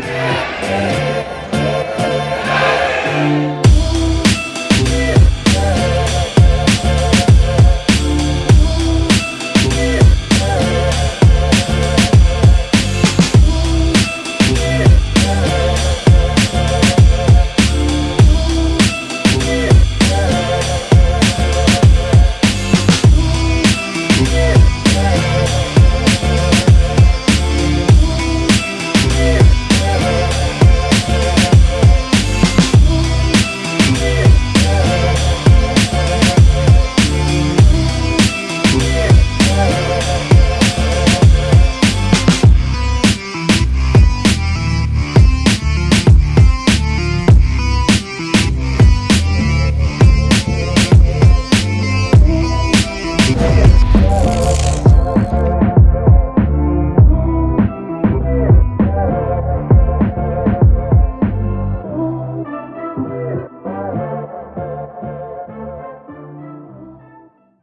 Música